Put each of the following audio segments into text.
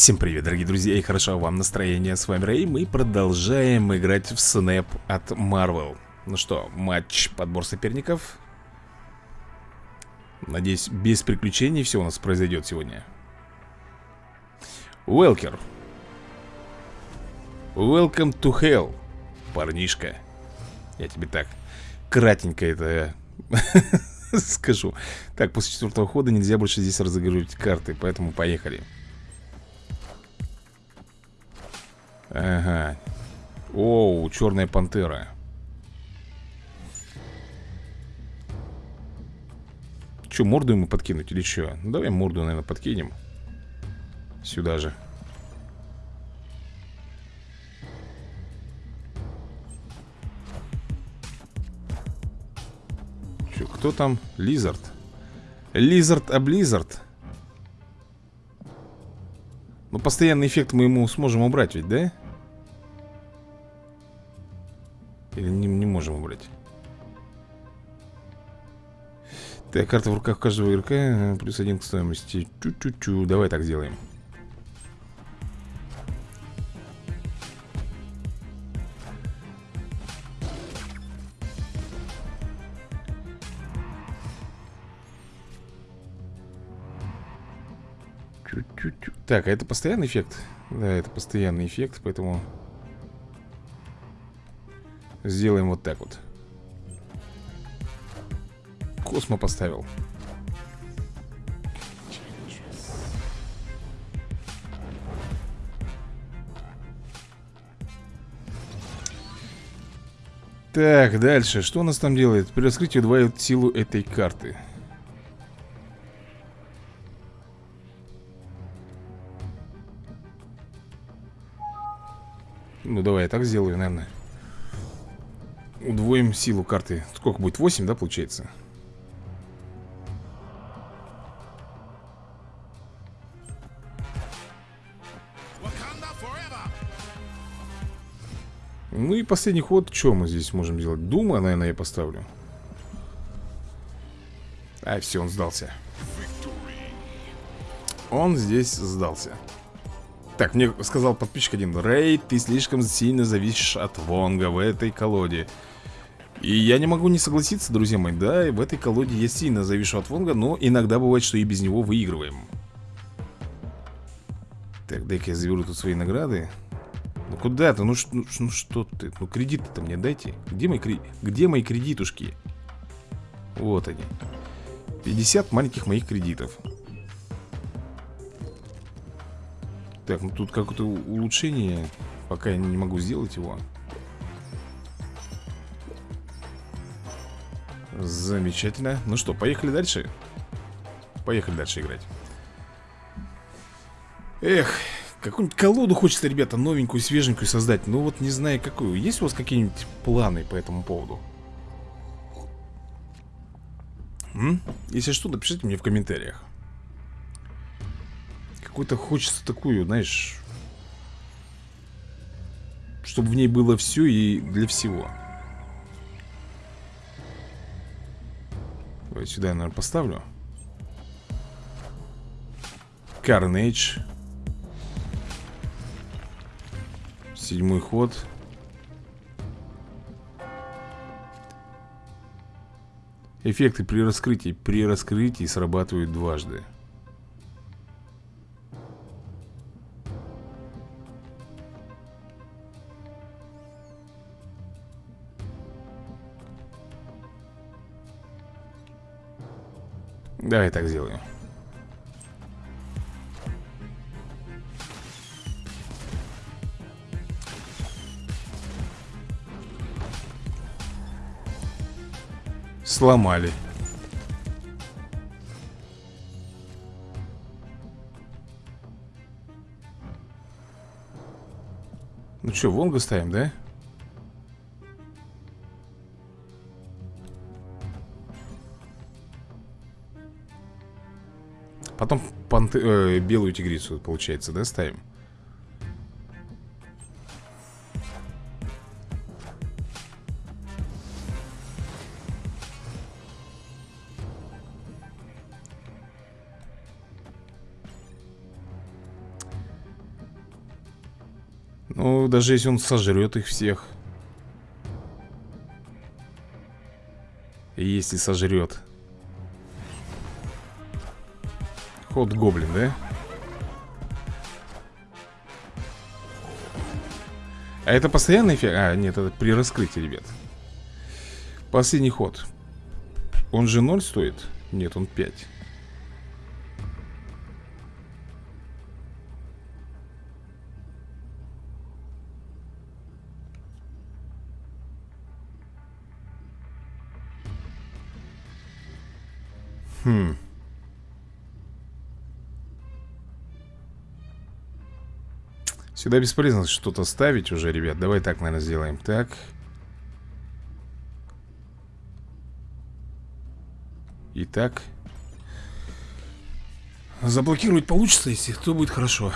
Всем привет, дорогие друзья, и хорошо вам настроение. С вами Рэй, мы продолжаем играть в Снэп от Marvel. Ну что, матч, подбор соперников. Надеюсь, без приключений все у нас произойдет сегодня. Уэлкер. Welcome to hell, парнишка. Я тебе так кратенько это скажу. Так, после четвертого хода нельзя больше здесь разыгрывать карты, поэтому поехали. Ага. Оу, черная пантера. Че, морду ему подкинуть или что? Давай морду, наверное, подкинем. Сюда же. Че, кто там? Лизард. Лизард, а Близард. Ну, постоянный эффект мы ему сможем убрать ведь, да? Или не, не можем убрать? Так, карта в руках каждого игрока э, Плюс один к стоимости Чу-чу-чу, давай так сделаем Так, а это постоянный эффект? Да, это постоянный эффект, поэтому Сделаем вот так вот Космо поставил Так, дальше. Что у нас там делает? При раскрытии удваивает силу этой карты. Ну, давай я так сделаю, наверное. Удвоим силу карты. Сколько будет? 8, да, получается? Ну и последний ход, что мы здесь можем делать? Дума, наверное, я поставлю А, все, он сдался Он здесь сдался Так, мне сказал подписчик один Рэй, ты слишком сильно зависишь от Вонга в этой колоде И я не могу не согласиться, друзья мои Да, в этой колоде я сильно завишу от Вонга Но иногда бывает, что и без него выигрываем Так, дай-ка я заберу тут свои награды ну куда ты? Ну, ну, ну что ты? Ну кредиты-то мне дайте. Где мои, кредит? Где мои кредитушки? Вот они. 50 маленьких моих кредитов. Так, ну тут какое-то улучшение. Пока я не могу сделать его. Замечательно. Ну что, поехали дальше? Поехали дальше играть. Эх, Какую-нибудь колоду хочется, ребята, новенькую, свеженькую создать Ну вот не знаю какую Есть у вас какие-нибудь планы по этому поводу? М? Если что, напишите мне в комментариях Какой-то хочется такую, знаешь Чтобы в ней было все и для всего. Давай сюда я, наверное, поставлю. Carnage. Седьмой ход. Эффекты при раскрытии. При раскрытии срабатывают дважды Давай так сделаем Сломали. Ну что, Вонга ставим, да? Панты, э, белую тигрицу, получается, да, ставим? Ну, даже если он сожрет их всех Если сожрет Ход гоблин, да? А это постоянный эффект? А, нет, это при раскрытии, ребят Последний ход Он же 0 стоит? Нет, он 5 Хм. Сюда бесполезно что-то ставить уже, ребят. Давай так, наверное, сделаем. Так. Итак. Заблокировать получится, если то будет хорошо.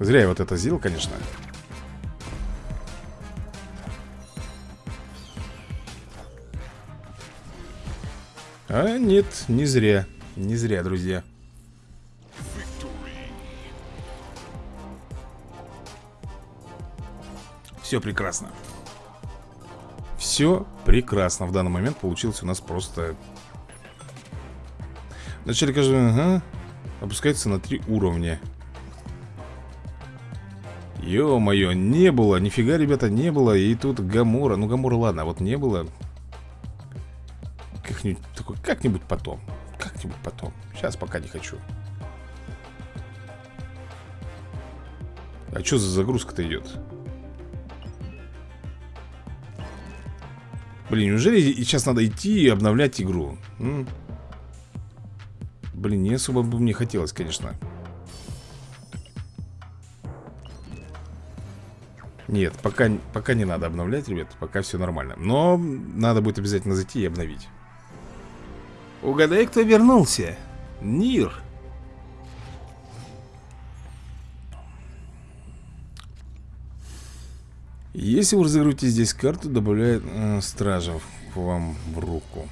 Зря я вот это сделал, конечно. А нет, не зря Не зря, друзья Все прекрасно. Все прекрасно. В данный момент получилось у нас просто Вначале каждого ага, Опускается на три уровня. Ё-моё, не было, нифига, ребята, не было. И тут Гамора, ну Гамора, ладно, вот не было. Как-нибудь такой, как-нибудь потом Как-нибудь потом, сейчас пока не хочу. А что за загрузка-то идет? Блин, неужели сейчас надо идти и обновлять игру? М? Блин, не особо бы мне хотелось, конечно. Нет, пока, пока не надо обновлять, ребят Пока все нормально. Но надо будет обязательно зайти и обновить. Угадай, кто вернулся. Нир Если вы разыгрываете здесь карту, добавляет э, стражев вам в руку.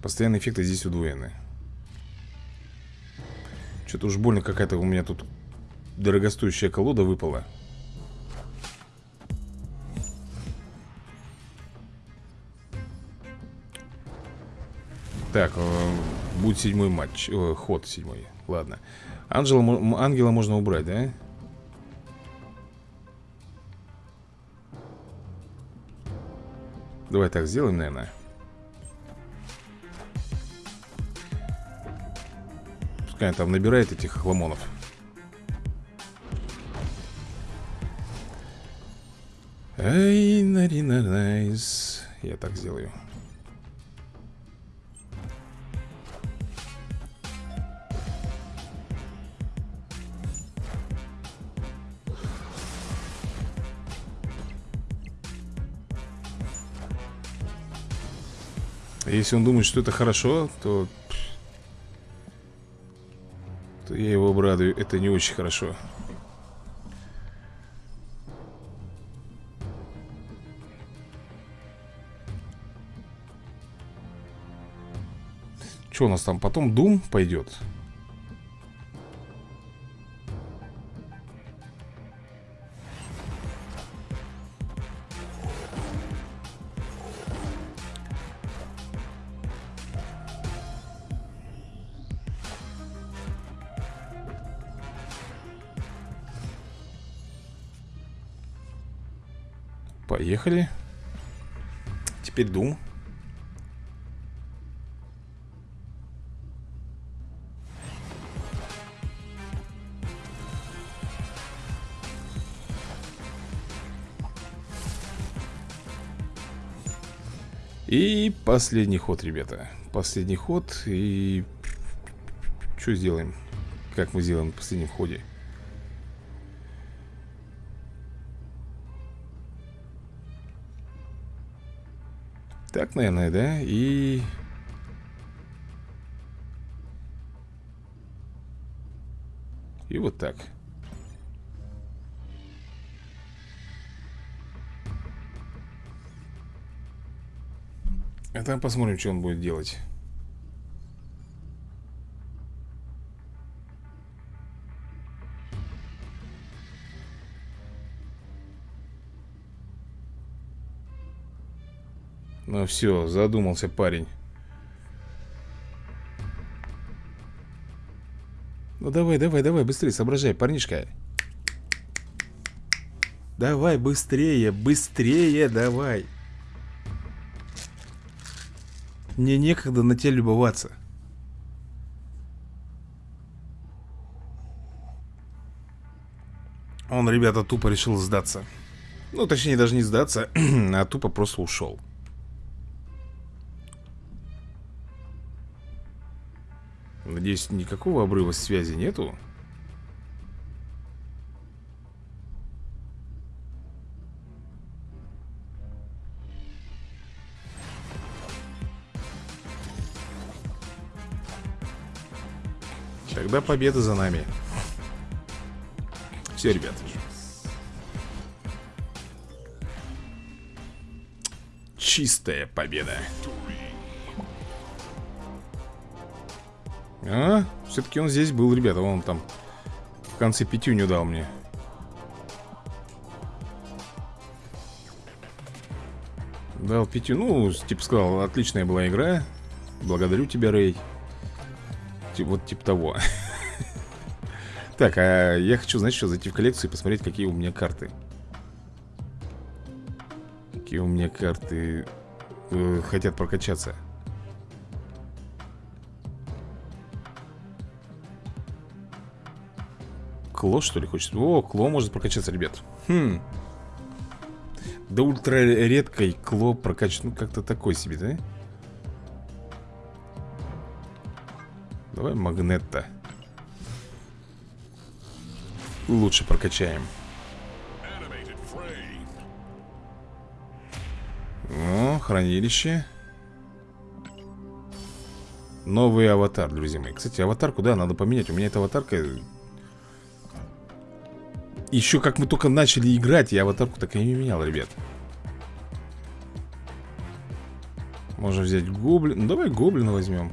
Постоянные эффекты здесь удвоены. Что-то уж больно какая-то у меня тут дорогостоящая колода выпала. Так, э, будет седьмой матч, э, ход седьмой. Ладно. Анжела, ангела можно убрать, да? Давай так сделаем, наверное. Пускай там набирает этих хламонов. Ай, нарина найс Я так сделаю Если он думает, что это хорошо, то... То я его обрадую. Это не очень хорошо. Что у нас там? Потом Дум пойдет. Поехали. Теперь Дум. И последний ход, ребята Последний ход И Что сделаем? Как мы сделаем в последнем ходе? Так, наверное, да? И... И вот так. А там посмотрим, что он будет делать. Ну все, задумался парень. Ну давай, давай, давай, быстрее соображай, парнишка. Давай, быстрее, быстрее, давай. Мне некогда на тебя любоваться. Он, ребята, тупо решил сдаться. Ну, точнее, даже не сдаться, а тупо просто ушел. Надеюсь, никакого обрыва связи нету. Тогда победа за нами. Все, ребят. Чистая победа. А, все-таки он здесь был, ребята. Он там в конце пятюню дал мне. Дал пятю, ну, типа сказал, отличная была игра Благодарю тебя, Рэй Вот типа того Так, а я хочу, знаешь что, зайти в коллекцию и посмотреть, какие у меня карты Какие у меня карты э, хотят прокачаться Кло, что ли, хочет? О, Кло может прокачаться, ребят. Хм. Да ультра редкой Кло прокачать, ну как-то такой себе, да? Давай Магнетта. Лучше прокачаем. О, хранилище. Новый аватар, друзья мои. Кстати, аватарку, да, надо поменять. У меня эта аватарка еще как мы только начали играть, я аватарку так и не менял, ребят. Можно взять гоблин. Ну, давай гоблина возьмем.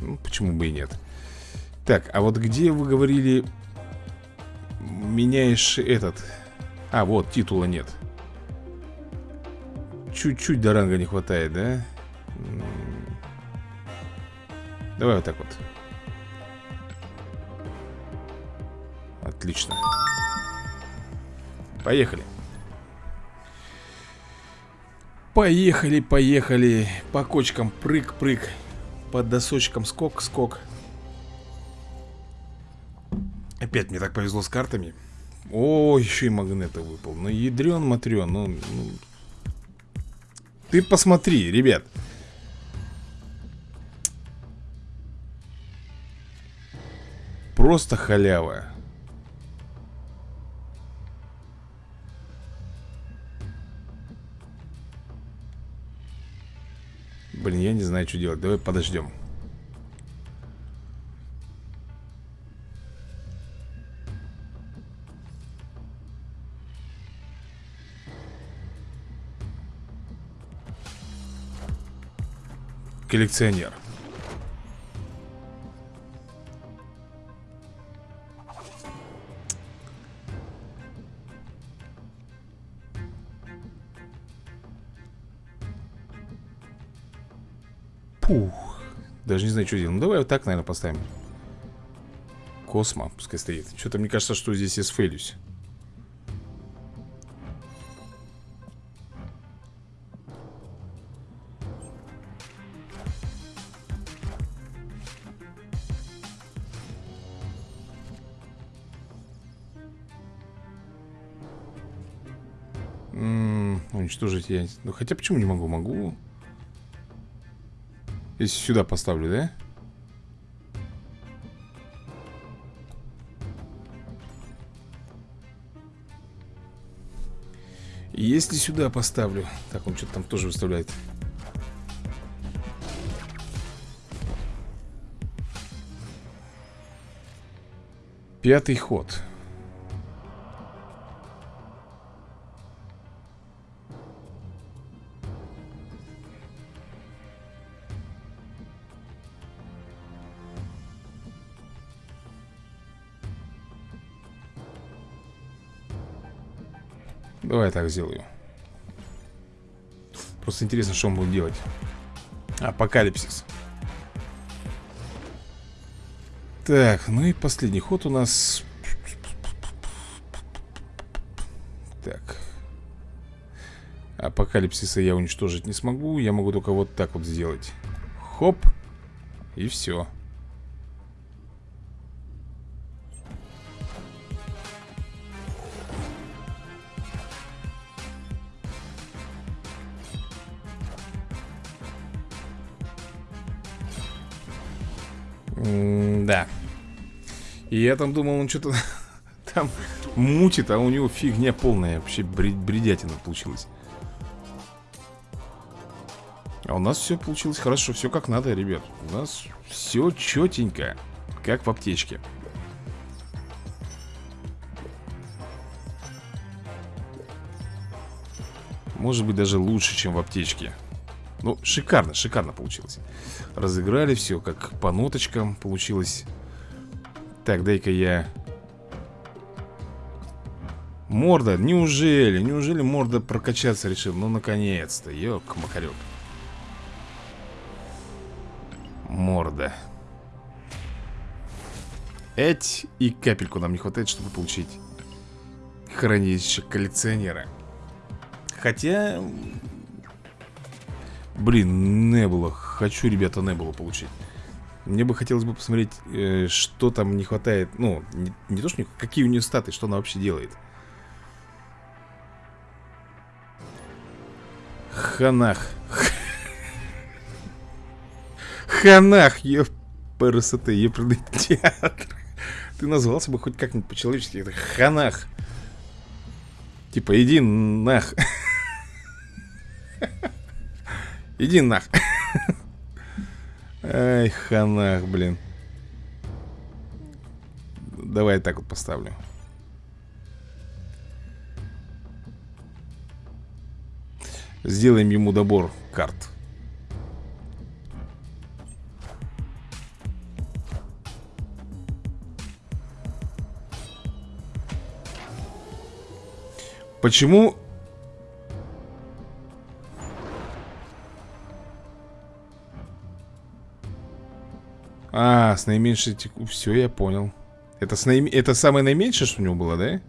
Ну, почему бы и нет. Так, а вот где вы говорили меняешь этот... А, вот, титула нет. Чуть-чуть до ранга не хватает, да? Давай вот так вот. Отлично. Поехали. Поехали, поехали. По кочкам прыг-прыг. По досочкам скок-скок. Опять мне так повезло с картами. О, еще и магнета выпал. Ну, ядрен матрен. Ну, ну... Ты посмотри, ребят. Просто халява. Блин, я не знаю, что делать. Давай подождем. Коллекционер. Что делать. Ну, давай вот так, наверное, поставим. Космо, пускай стоит. Что-то мне кажется, что здесь я сфейлюсь. уничтожить я... Ну, хотя почему не могу? Могу. Если сюда поставлю, да? Если сюда поставлю Так, он что-то там тоже выставляет Пятый ход Давай так сделаю. Просто интересно, что он будет делать. Апокалипсис. Так, ну и последний ход у нас. Так. Апокалипсиса я уничтожить не смогу. Я могу только вот так вот сделать. Хоп. И все да. И я там думал, он что-то там мутит, а у него фигня полная. Вообще бредятина получилась. А у нас все получилось хорошо, все как надо, ребят. У нас все четенько, как в аптечке. Может быть даже лучше, чем в аптечке. Ну, шикарно, шикарно получилось. Разыграли все, как по ноточкам получилось. Так, дай-ка я. Морда, неужели, неужели морда прокачаться решил? Ну, наконец-то, ёк, макарек Морда. Эть, и капельку нам не хватает, чтобы получить Хранилище коллекционера. Хотя, Блин, не было. Хочу, ребята, не было получить. Мне бы хотелось бы посмотреть, э, что там не хватает. Ну, не, не то, что какие у нее статы, что она вообще делает. Ханах. Ханах, ЕПРСТ, театр. Ты назвался бы хоть как-нибудь по-человечески. Это ханах. Типа, иди нах. Иди нах. Ай, ханах, блин. Давай так вот поставлю. Сделаем ему добор карт. Почему А, с наименьшей теку... Все, я понял. Это, с наим... это самое наименьшее, что у него было, да?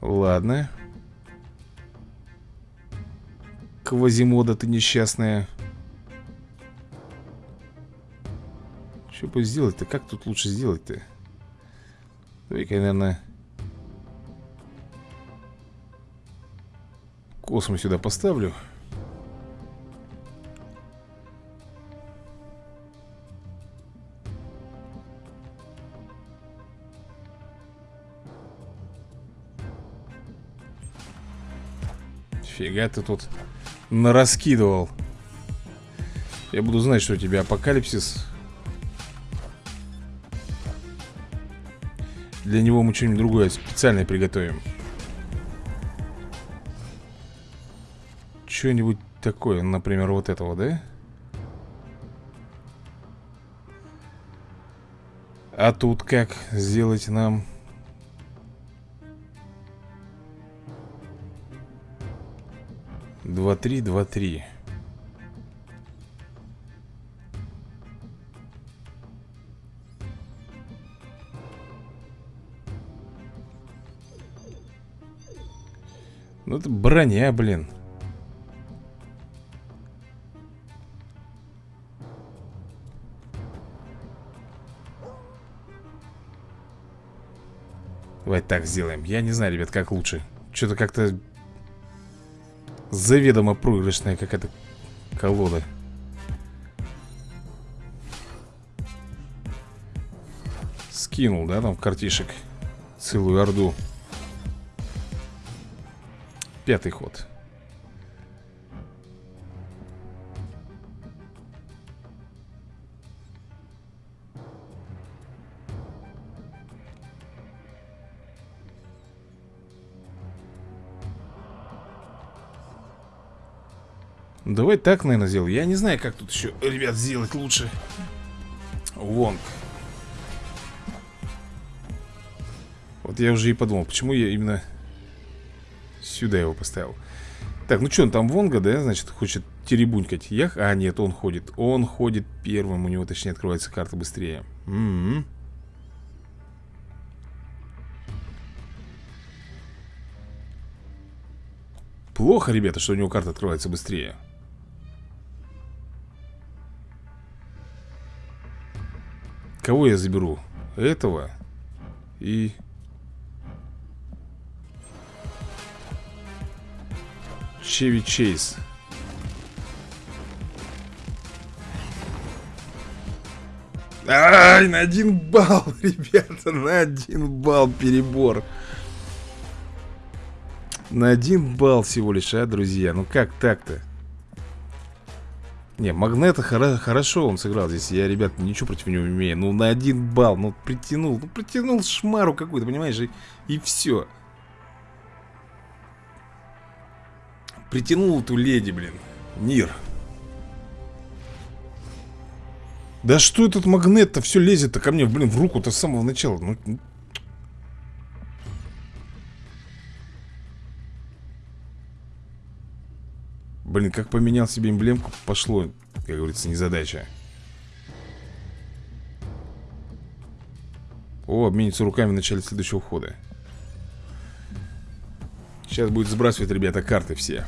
Ладно. Квазимода ты несчастная. Что бы сделать-то? Как тут лучше сделать-то? Давай-ка наверное... Космос сюда поставлю. Фига ты тут нараскидывал. Я буду знать, что у тебя апокалипсис. Для него мы что-нибудь другое специальное приготовим. Что-нибудь такое, например, вот этого, да? А тут как сделать нам Два три, два три. Ну это броня, блин. Давай так сделаем. Я не знаю, ребят, как лучше. Что-то как-то Заведомо проигрышная какая-то колода. Скинул, да, там картишек целую орду. Пятый ход. Давай так, наверное, сделаю. Я не знаю, как тут еще, ребят, сделать лучше. Вонг. Вот я уже и подумал, почему я именно Сюда его поставил Так, ну что, он там Вонга, да, значит, хочет теребунькать Ях? А, нет, он ходит Он ходит первым, у него, точнее, открывается карта быстрее М -м -м. Плохо, ребята, что у него карта открывается быстрее Кого я заберу? Этого И Чеви Чейз Ай, на один балл, ребята, на один балл перебор На один балл всего лишь, а, друзья Ну как так-то? Не, Магнета хоро хорошо он сыграл здесь. Я, ребят, ничего против него не имею. Ну, на один балл, ну, притянул Ну, притянул шмару какую-то, понимаешь, и, и все Притянул эту леди, блин. Нир. Да что этот магнет-то все лезет-то ко мне, блин, в руку-то с самого начала. Ну, Блин, как поменял себе эмблемку, пошло, как говорится, незадача. О, обменится руками в начале следующего хода. Сейчас будет сбрасывать, ребята, карты все.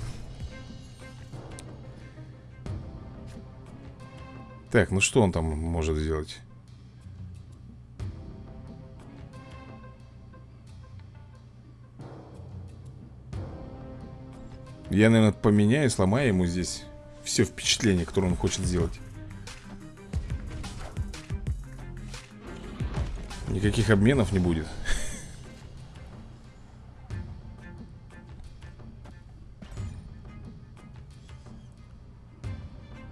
Так, ну что он там может сделать? Я, наверное, поменяю, сломаю ему здесь все впечатление, которое он хочет сделать. Никаких обменов не будет.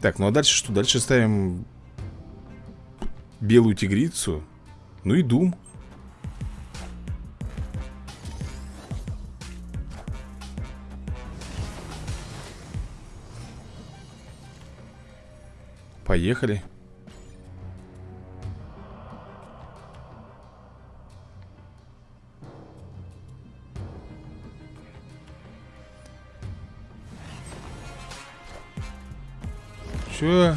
Так, ну а дальше что? Дальше ставим белую тигрицу. Ну и дум. Поехали. Че?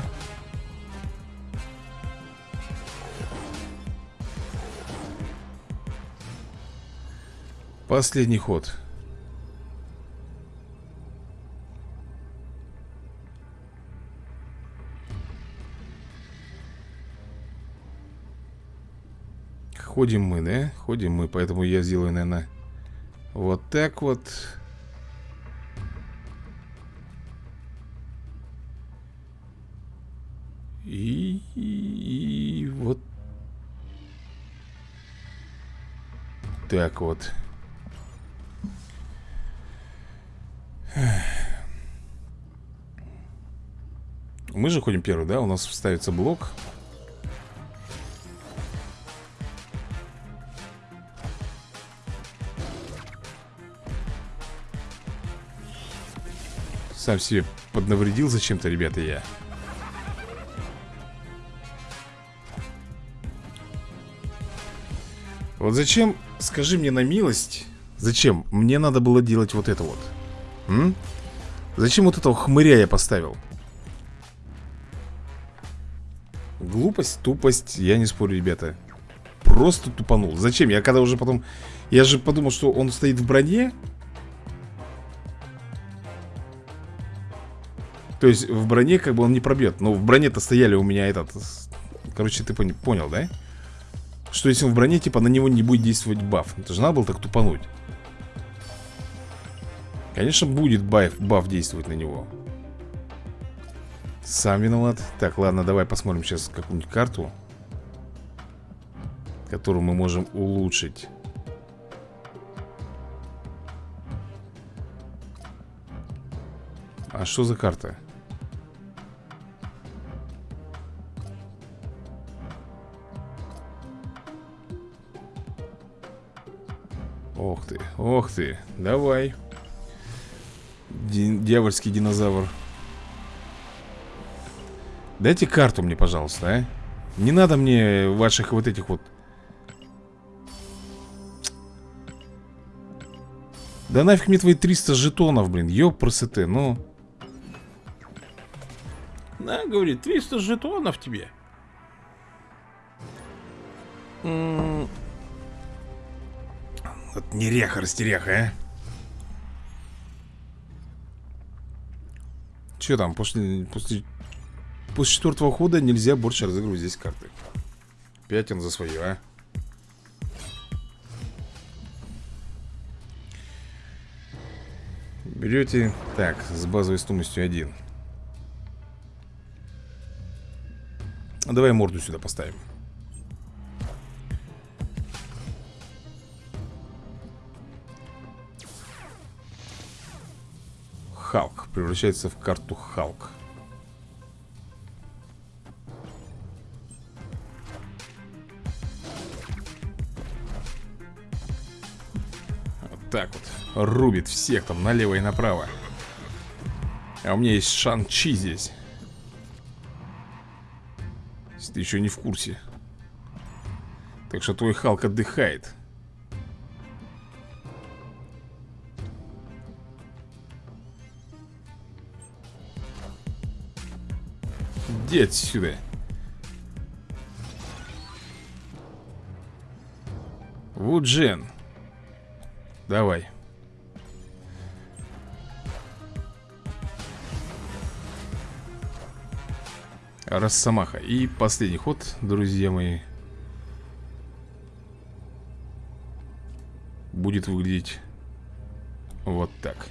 Последний ход. Ходим мы, да? Ходим мы, поэтому я сделаю, наверное, вот так вот. И, и, и вот так вот. Мы же ходим первый, да? У нас ставится блок. Сам себе поднавредил зачем-то, ребята, я. Вот зачем, скажи мне на милость, зачем мне надо было делать вот это вот? М? Зачем вот этого хмыря я поставил? Глупость, тупость, я не спорю, ребята. Просто тупанул. Зачем? Я когда уже потом... Я же подумал, что он стоит в броне. То есть в броне как бы он не пробьет. Но в броне-то стояли у меня этот... Короче, ты понял, да? Что если он в броне, типа, на него не будет действовать баф Это же надо было так тупануть Конечно, будет баф, баф действовать на него Сам виноват Так, ладно, давай посмотрим сейчас какую-нибудь карту Которую мы можем улучшить А что за карта? Ох ты, ох ты, давай. Ди Дьявольский динозавр. Дайте карту мне, пожалуйста, а. Не надо мне ваших вот этих вот. Да нафиг мне твои 300 жетонов, блин, ёпрсоте, ну. На, говорит, 300 жетонов тебе растеряха, а? Че там, после, после, после четвертого хода нельзя больше разыгрывать здесь карты. Пять он за свое, а? Берете, так, с базовой стоимостью один. Давай морду сюда поставим Халк Превращается в карту Халк. Вот так вот Рубит всех там налево и направо. А у меня есть Шан-Чи здесь. Если ты еще не в курсе. Так что твой Халк отдыхает Иди отсюда. Вуджен. Давай. Росомаха. И последний ход, друзья мои. Будет выглядеть вот так.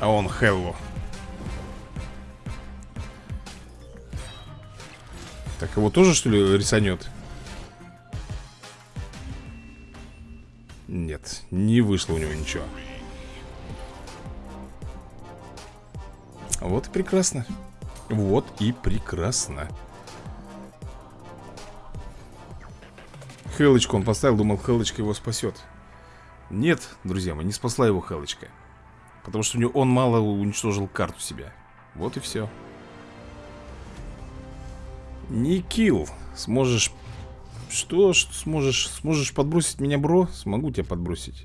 А он Хеллу. Так его тоже что ли рисанет? Нет, не вышло у него ничего. Вот и прекрасно. Вот и прекрасно. Хелочку он поставил, думал, Хелочка его спасет. Нет, друзья мои, не спасла его Хелочка Потому что у него, он мало уничтожил карту себя Вот и все Не килл Сможешь Что? Что сможешь? Сможешь подбросить меня, бро? Смогу тебя подбросить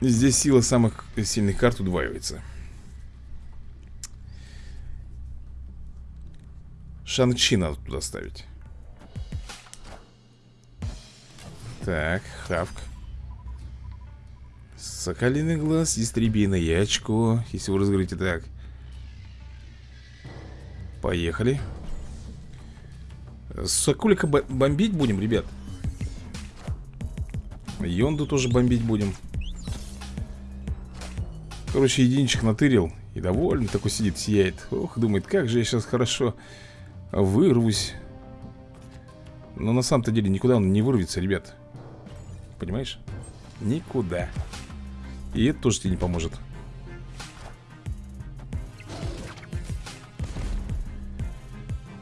Здесь сила самых сильных карт удваивается Шанг-Чи надо туда ставить Так, Хавк Соколиный глаз, истребиное очко Если вы разговорите так. Поехали. Соколика бомбить будем, ребят. Йонду тоже бомбить будем. Короче, единичек натырил И довольно такой сидит, сияет. Ох, думает, как же я сейчас хорошо вырвусь. Но на самом-то деле никуда он не вырвется, ребят. Понимаешь? Никуда и это тоже тебе не поможет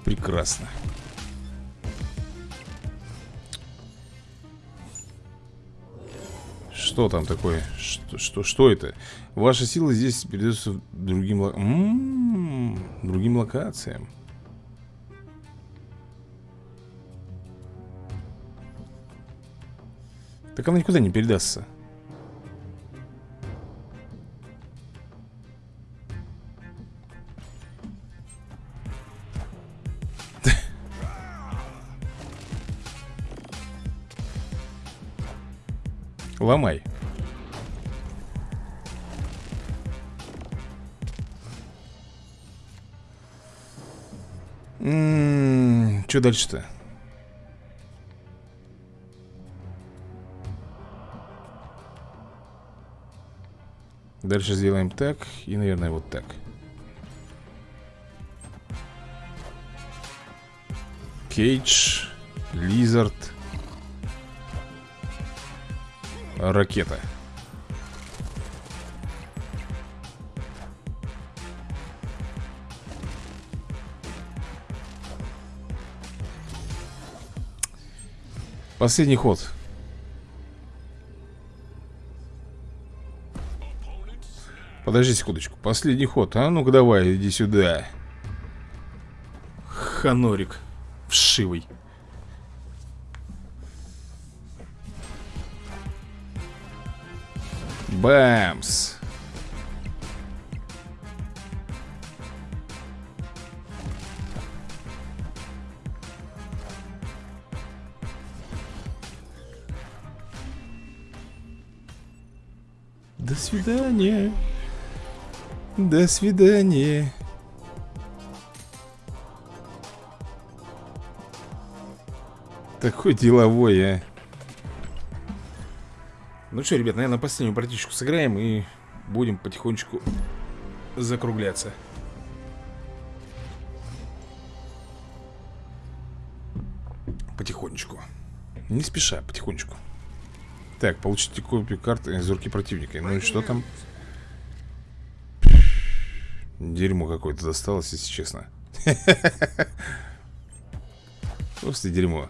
Прекрасно Что там такое? Что, что, что это? Ваша сила здесь передается другим, м м-м, -м -м, другим локациям Так она никуда не передастся Ломай. М-м, что дальше-то? Дальше сделаем так и, наверное, вот так. Кейдж, Лизард, ракета. Последний ход. Подожди секундочку. Последний ход. А ну-ка давай, иди сюда. Ханорик. Вшивый. Бэмс. До свидания. До свидания. Такой деловой, а. Ну что, ребят, наверное, последнюю партичку сыграем и будем потихонечку закругляться. Потихонечку. Не спеша, потихонечку. Так, получите копию карты из руки противника. Ну и что там? Дерьмо какое-то досталось, если честно. Просто дерьмо.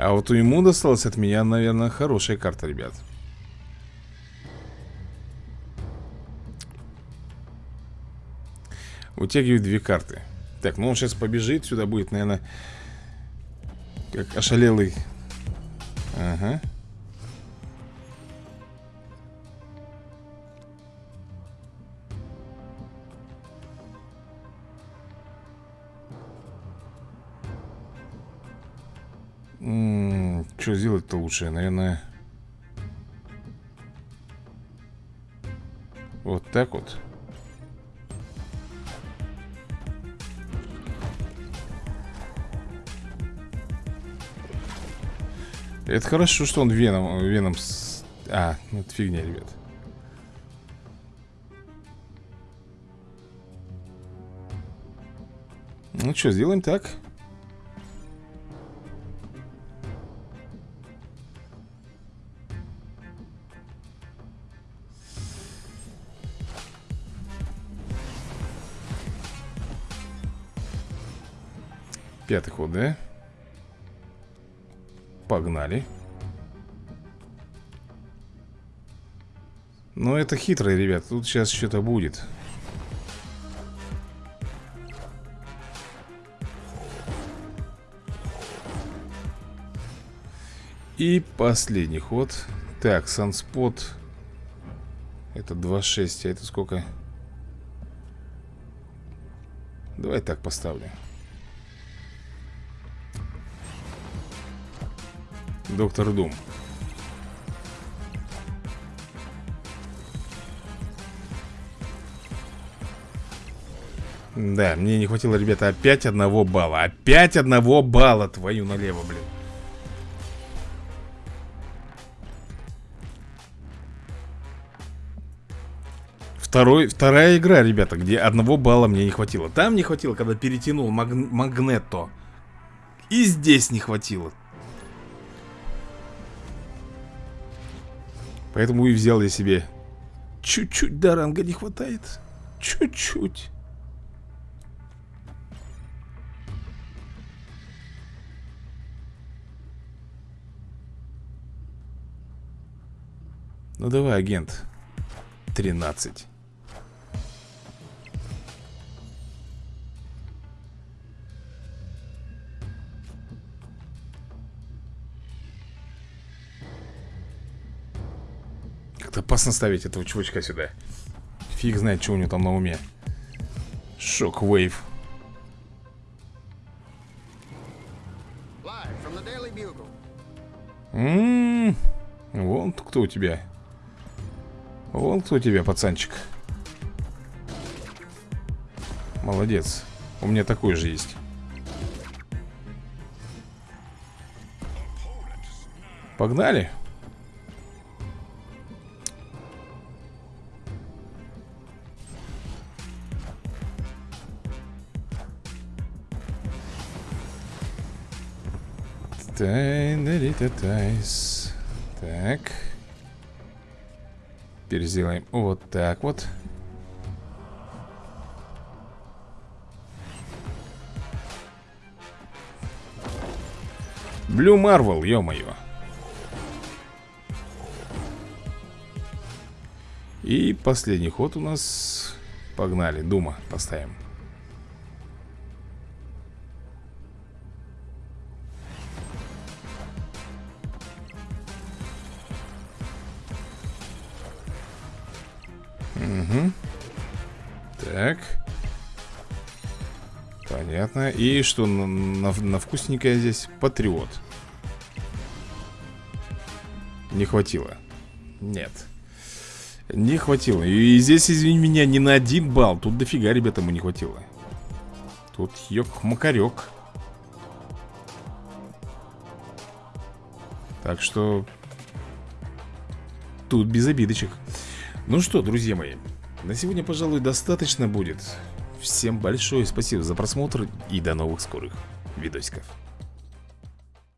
А вот ему досталось от меня, наверное, хорошая карта, ребят. Утягивает две карты. Так, ну он сейчас побежит, сюда будет, наверное, как ошалелый. Ага. Что сделать-то лучше? Наверное... Вот так вот. Это хорошо, что он веном, веном с... А, ну это фигня, ребят. Ну что, сделаем так. Пятый ход, да? Погнали. Но это хитрый, ребят. Тут сейчас что-то будет. И последний ход. Так, санспот. Это 2.6, а это сколько? Давай так поставлю. Доктор Дум. Да, мне не хватило, ребята, опять одного балла. Опять одного балла, твою налево, блин. Второй, вторая игра, ребята, где одного балла мне не хватило. Там не хватило, когда перетянул маг Магнето. И здесь не хватило Поэтому и взял я себе. Чуть-чуть до ранга не хватает. Чуть-чуть. Ну давай, агент. 13 опасно ставить этого чувачка сюда. Фиг знает, что у него там на уме. Шок-вейв. Ммм, вон кто у тебя. Вон кто у тебя, пацанчик. Молодец. У меня такой же есть. Погнали Тайс. Так. Теперь сделаем вот так вот. Блю Марвел, ё-моё. И последний ход у нас Погнали, Дума поставим Понятно И что на, на, на вкусненькое здесь? Патриот. Не хватило. Нет. Не хватило. И здесь, извини меня, не на один балл. Тут дофига, ребята, ему не хватило. Тут ёк-макарёк Так что Тут без обидочек. Ну что, друзья мои На сегодня, пожалуй, достаточно будет Всем большое спасибо за просмотр И до новых скорых видосиков